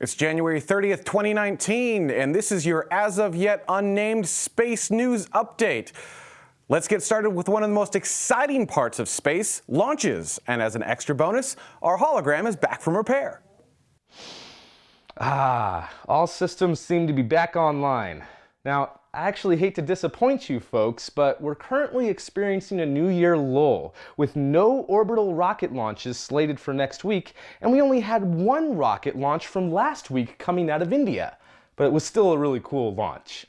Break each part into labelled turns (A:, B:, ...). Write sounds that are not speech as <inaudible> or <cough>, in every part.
A: It's January 30th, 2019, and this is your as of yet unnamed space news update. Let's get started with one of the most exciting parts of space, launches. And as an extra bonus, our hologram is back from repair.
B: Ah, all systems seem to be back online. Now, I actually hate to disappoint you folks, but we're currently experiencing a New Year lull with no orbital rocket launches slated for next week, and we only had one rocket launch from last week coming out of India. But it was still a really cool launch.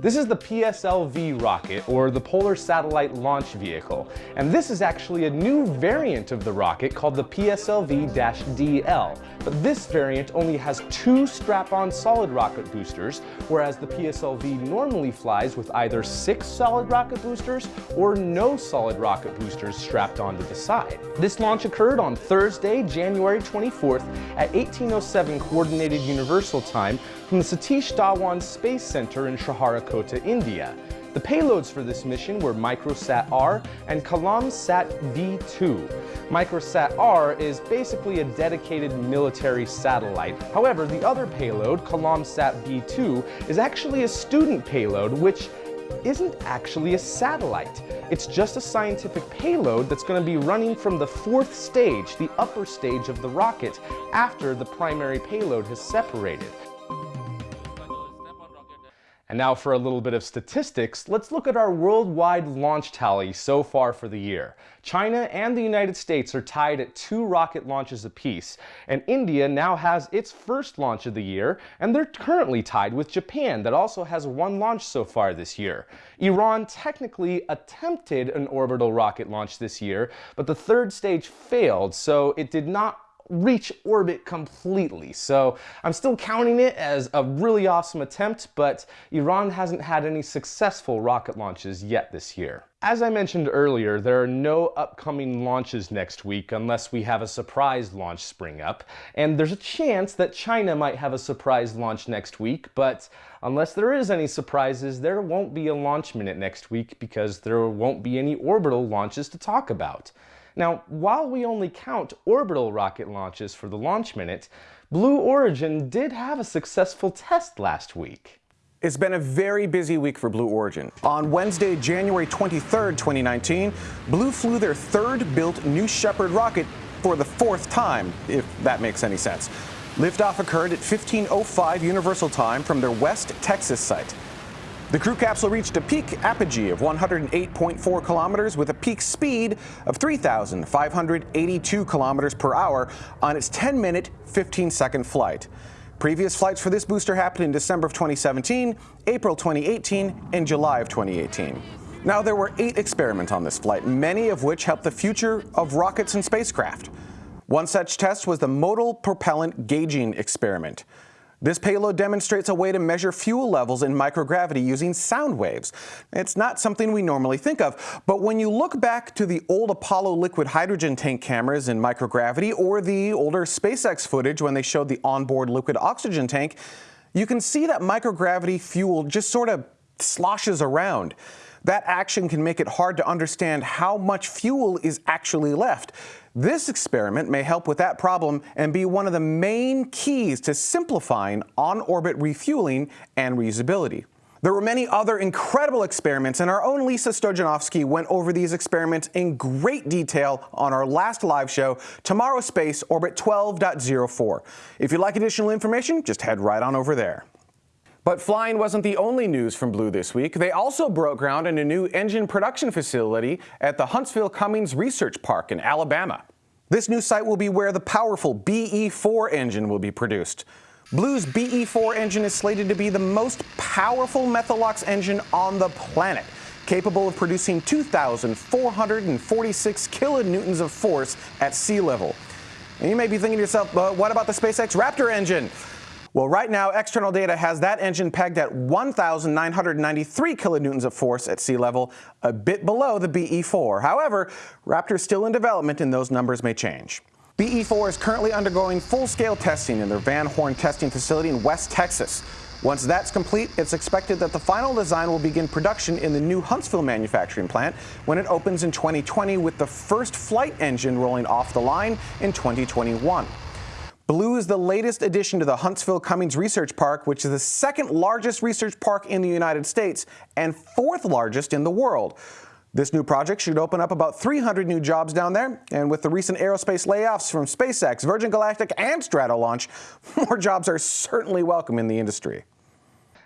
B: This is the PSLV rocket, or the Polar Satellite Launch Vehicle, and this is actually a new variant of the rocket called the PSLV-DL. But this variant only has two strap-on solid rocket boosters, whereas the PSLV normally flies with either six solid rocket boosters or no solid rocket boosters strapped onto the side. This launch occurred on Thursday, January 24th at 1807 Coordinated Universal Time from the Satish Dhawan Space Center in Sriharikota, India. The payloads for this mission were Microsat-R and Kalamsat V2. Microsat-R is basically a dedicated military satellite. However, the other payload, Kalamsat V2, is actually a student payload which isn't actually a satellite. It's just a scientific payload that's going to be running from the fourth stage, the upper stage of the rocket, after the primary payload has separated. And now for a little bit of statistics, let's look at our worldwide launch tally so far for the year. China and the United States are tied at two rocket launches apiece, and India now has its first launch of the year, and they're currently tied with Japan that also has one launch so far this year. Iran technically attempted an orbital rocket launch this year, but the third stage failed, so it did not reach orbit completely. So I'm still counting it as a really awesome attempt, but Iran hasn't had any successful rocket launches yet this year. As I mentioned earlier, there are no upcoming launches next week unless we have a surprise launch spring up, and there's a chance that China might have a surprise launch next week, but unless there is any surprises, there won't be a launch minute next week because there won't be any orbital launches to talk about. Now, while we only count orbital rocket launches for the launch minute, Blue Origin did have a successful test last week.
A: It's been a very busy week for Blue Origin. On Wednesday, January 23, 2019, Blue flew their third built New Shepard rocket for the fourth time, if that makes any sense. Liftoff occurred at 15.05 Universal Time from their West Texas site. The crew capsule reached a peak apogee of 108.4 kilometers with a peak speed of 3,582 kilometers per hour on its 10-minute, 15-second flight. Previous flights for this booster happened in December of 2017, April 2018, and July of 2018. Now, there were eight experiments on this flight, many of which helped the future of rockets and spacecraft. One such test was the modal propellant gauging experiment. This payload demonstrates a way to measure fuel levels in microgravity using sound waves. It's not something we normally think of, but when you look back to the old Apollo liquid hydrogen tank cameras in microgravity or the older SpaceX footage when they showed the onboard liquid oxygen tank, you can see that microgravity fuel just sort of sloshes around. That action can make it hard to understand how much fuel is actually left. This experiment may help with that problem and be one of the main keys to simplifying on-orbit refueling and reusability. There were many other incredible experiments, and our own Lisa Stojanovski went over these experiments in great detail on our last live show, Tomorrow Space Orbit 12.04. If you'd like additional information, just head right on over there. But flying wasn't the only news from Blue this week. They also broke ground in a new engine production facility at the Huntsville Cummings Research Park in Alabama. This new site will be where the powerful BE4 engine will be produced. Blue's BE4 engine is slated to be the most powerful Methalox engine on the planet, capable of producing 2,446 kilonewtons of force at sea level. And you may be thinking to yourself, uh, what about the SpaceX Raptor engine? Well, right now, external data has that engine pegged at 1,993 kilonewtons of force at sea level, a bit below the BE-4. However, Raptor is still in development and those numbers may change. BE-4 is currently undergoing full-scale testing in their Van Horn testing facility in West Texas. Once that's complete, it's expected that the final design will begin production in the new Huntsville manufacturing plant when it opens in 2020 with the first flight engine rolling off the line in 2021. Blue is the latest addition to the Huntsville Cummings Research Park, which is the second largest research park in the United States and fourth largest in the world. This new project should open up about 300 new jobs down there, and with the recent aerospace layoffs from SpaceX, Virgin Galactic, and Stratolaunch, <laughs> more jobs are certainly welcome in the industry.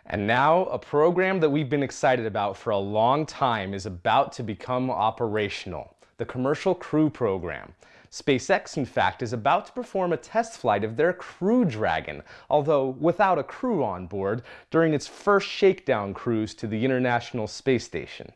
B: And now, a program that we've been excited about for a long time is about to become operational, the Commercial Crew Program. SpaceX, in fact, is about to perform a test flight of their Crew Dragon, although without a crew on board, during its first shakedown cruise to the International Space Station.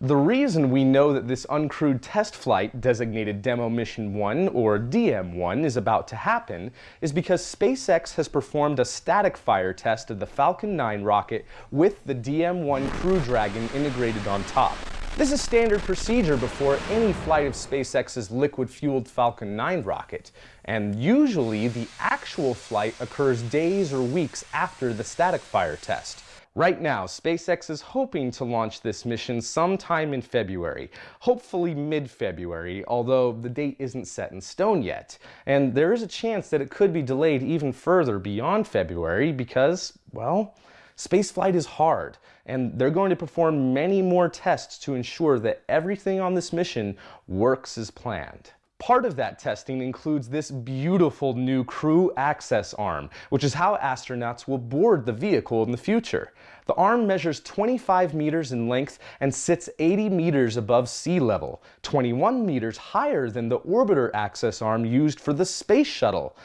B: The reason we know that this uncrewed test flight, designated Demo Mission 1 or DM1, is about to happen is because SpaceX has performed a static fire test of the Falcon 9 rocket with the DM1 Crew Dragon integrated on top. This is standard procedure before any flight of SpaceX's liquid-fueled Falcon 9 rocket, and usually the actual flight occurs days or weeks after the static fire test. Right now, SpaceX is hoping to launch this mission sometime in February, hopefully mid-February, although the date isn't set in stone yet. And there is a chance that it could be delayed even further beyond February because, well, Spaceflight is hard, and they're going to perform many more tests to ensure that everything on this mission works as planned. Part of that testing includes this beautiful new crew access arm, which is how astronauts will board the vehicle in the future. The arm measures 25 meters in length and sits 80 meters above sea level, 21 meters higher than the orbiter access arm used for the space shuttle.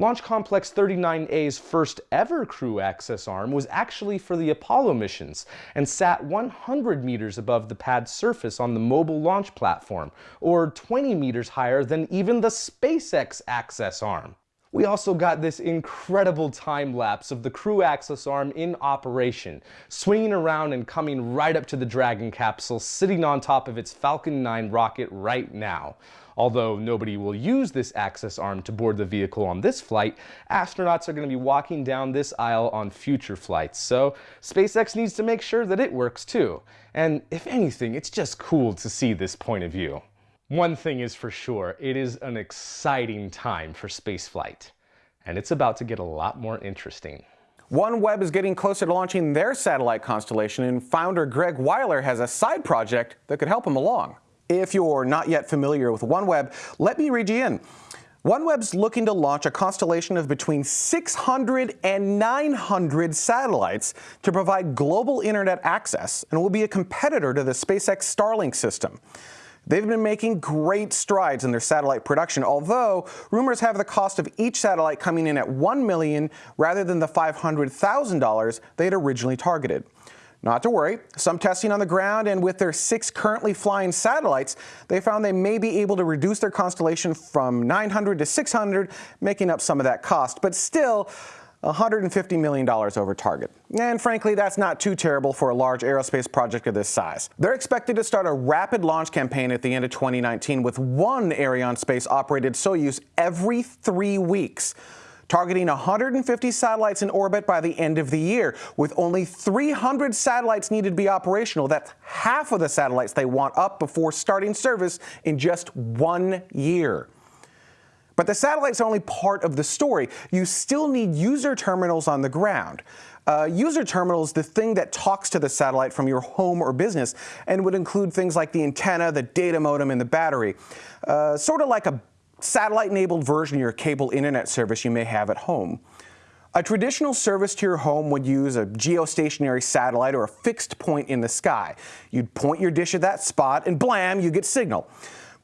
B: Launch Complex 39A's first ever crew access arm was actually for the Apollo missions and sat 100 meters above the pad's surface on the mobile launch platform, or 20 meters higher than even the SpaceX access arm. We also got this incredible time lapse of the crew access arm in operation, swinging around and coming right up to the Dragon capsule sitting on top of its Falcon 9 rocket right now. Although nobody will use this access arm to board the vehicle on this flight, astronauts are going to be walking down this aisle on future flights, so SpaceX needs to make sure that it works too. And if anything, it's just cool to see this point of view. One thing is for sure, it is an exciting time for spaceflight, and it's about to get a lot more interesting.
A: OneWeb is getting closer to launching their satellite constellation, and founder Greg Wyler has a side project that could help him along. If you're not yet familiar with OneWeb, let me read you in. OneWeb's looking to launch a constellation of between 600 and 900 satellites to provide global internet access and will be a competitor to the SpaceX Starlink system. They've been making great strides in their satellite production, although rumors have the cost of each satellite coming in at 1 million rather than the $500,000 they had originally targeted. Not to worry, some testing on the ground and with their six currently flying satellites, they found they may be able to reduce their constellation from 900 to 600, making up some of that cost. But still, $150 million over target. And frankly, that's not too terrible for a large aerospace project of this size. They're expected to start a rapid launch campaign at the end of 2019 with one Arianespace operated Soyuz every three weeks targeting 150 satellites in orbit by the end of the year. With only 300 satellites needed to be operational, that's half of the satellites they want up before starting service in just one year. But the satellites are only part of the story. You still need user terminals on the ground. Uh, user terminal is the thing that talks to the satellite from your home or business and would include things like the antenna, the data modem, and the battery. Uh, sort of like a satellite-enabled version of your cable internet service you may have at home. A traditional service to your home would use a geostationary satellite or a fixed point in the sky. You'd point your dish at that spot and blam, you get signal.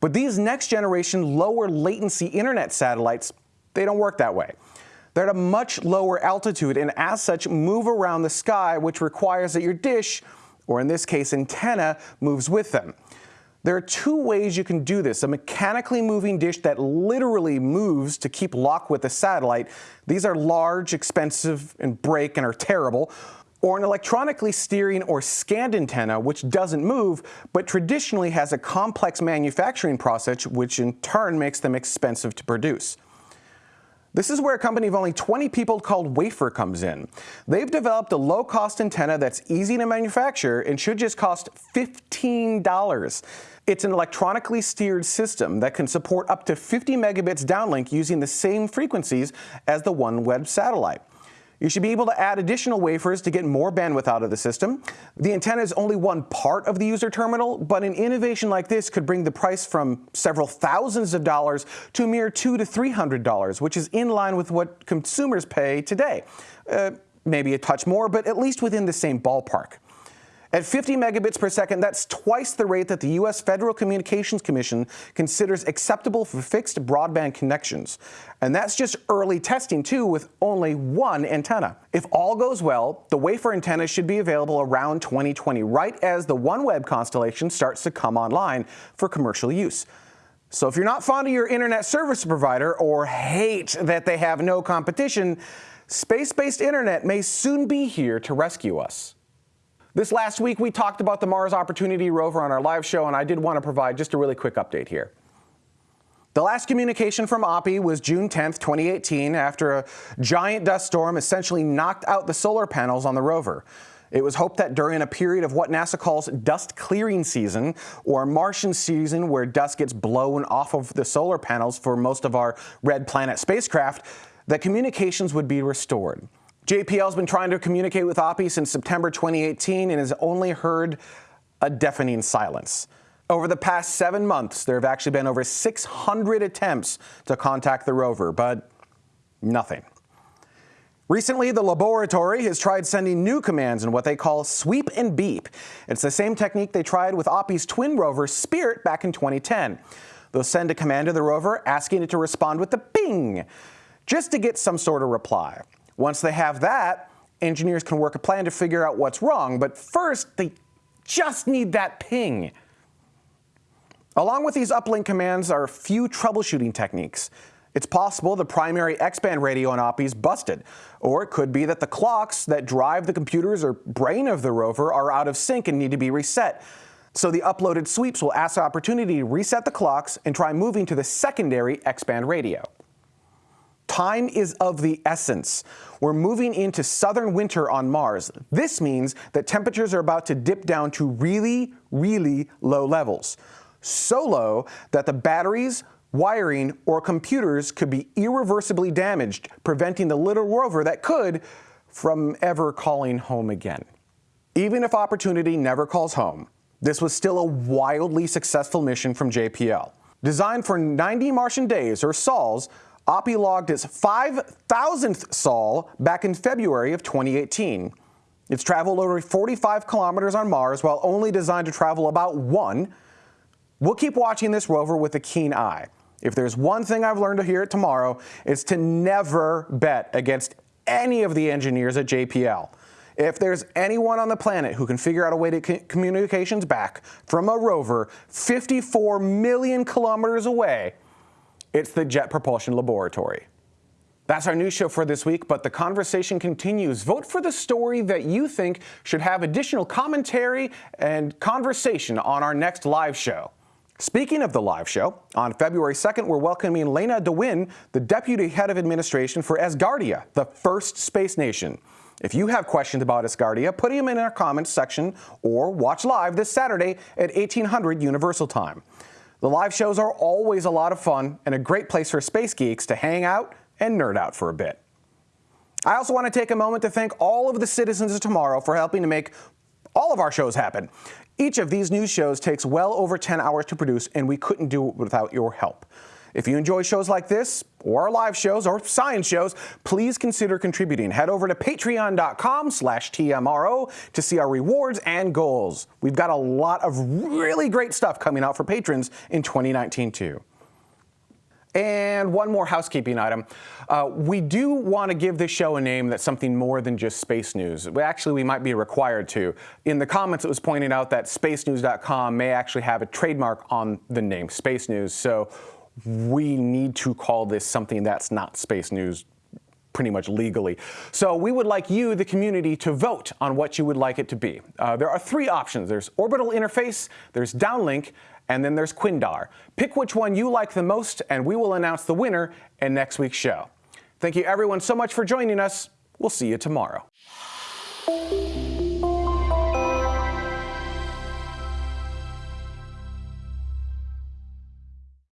A: But these next generation lower latency internet satellites, they don't work that way. They're at a much lower altitude and as such move around the sky, which requires that your dish, or in this case antenna, moves with them. There are two ways you can do this. A mechanically moving dish that literally moves to keep lock with the satellite. These are large, expensive, and break and are terrible. Or an electronically steering or scanned antenna, which doesn't move, but traditionally has a complex manufacturing process, which in turn makes them expensive to produce. This is where a company of only 20 people called Wafer comes in. They've developed a low-cost antenna that's easy to manufacture and should just cost $15. It's an electronically steered system that can support up to 50 megabits downlink using the same frequencies as the OneWeb satellite. You should be able to add additional wafers to get more bandwidth out of the system. The antenna is only one part of the user terminal, but an innovation like this could bring the price from several thousands of dollars to a mere two to three hundred dollars, which is in line with what consumers pay today. Uh, maybe a touch more, but at least within the same ballpark. At 50 megabits per second, that's twice the rate that the U.S. Federal Communications Commission considers acceptable for fixed broadband connections. And that's just early testing, too, with only one antenna. If all goes well, the wafer antenna should be available around 2020, right as the OneWeb constellation starts to come online for commercial use. So if you're not fond of your internet service provider or hate that they have no competition, space-based internet may soon be here to rescue us. This last week, we talked about the Mars Opportunity rover on our live show, and I did want to provide just a really quick update here. The last communication from Oppy was June 10, 2018, after a giant dust storm essentially knocked out the solar panels on the rover. It was hoped that during a period of what NASA calls dust clearing season, or Martian season, where dust gets blown off of the solar panels for most of our Red Planet spacecraft, that communications would be restored. JPL has been trying to communicate with Oppy since September 2018 and has only heard a deafening silence. Over the past seven months, there have actually been over 600 attempts to contact the rover, but nothing. Recently, the laboratory has tried sending new commands in what they call sweep and beep. It's the same technique they tried with Oppy's twin rover Spirit back in 2010. They'll send a command to the rover asking it to respond with the ping, just to get some sort of reply. Once they have that, engineers can work a plan to figure out what's wrong, but first they just need that ping. Along with these uplink commands are a few troubleshooting techniques. It's possible the primary X-band radio on Oppy's busted, or it could be that the clocks that drive the computers or brain of the rover are out of sync and need to be reset. So the uploaded sweeps will ask the opportunity to reset the clocks and try moving to the secondary X-band radio. Time is of the essence. We're moving into southern winter on Mars. This means that temperatures are about to dip down to really, really low levels. So low that the batteries, wiring, or computers could be irreversibly damaged, preventing the little rover that could from ever calling home again. Even if Opportunity never calls home, this was still a wildly successful mission from JPL. Designed for 90 Martian days, or SOLs, Oppy logged its 5,000th sol back in February of 2018. It's traveled over 45 kilometers on Mars while only designed to travel about one. We'll keep watching this rover with a keen eye. If there's one thing I've learned to hear it tomorrow, it's to never bet against any of the engineers at JPL. If there's anyone on the planet who can figure out a way to communications back from a rover 54 million kilometers away, it's the Jet Propulsion Laboratory. That's our news show for this week, but the conversation continues. Vote for the story that you think should have additional commentary and conversation on our next live show. Speaking of the live show, on February 2nd, we're welcoming Lena de Winne, the Deputy Head of Administration for Asgardia, the first space nation. If you have questions about Asgardia, put them in our comments section or watch live this Saturday at 1800 Universal Time. The live shows are always a lot of fun and a great place for space geeks to hang out and nerd out for a bit. I also want to take a moment to thank all of the citizens of tomorrow for helping to make all of our shows happen. Each of these news shows takes well over 10 hours to produce, and we couldn't do it without your help. If you enjoy shows like this, or our live shows, or science shows, please consider contributing. Head over to patreon.com slash TMRO to see our rewards and goals. We've got a lot of really great stuff coming out for patrons in 2019 too. And one more housekeeping item. Uh, we do want to give this show a name that's something more than just space news. Actually, we might be required to. In the comments, it was pointed out that spacenews.com may actually have a trademark on the name Space News. So we need to call this something that's not space news pretty much legally. So we would like you, the community, to vote on what you would like it to be. Uh, there are three options. There's orbital interface, there's downlink, and then there's Quindar. Pick which one you like the most, and we will announce the winner in next week's show. Thank you everyone so much for joining us. We'll see you tomorrow.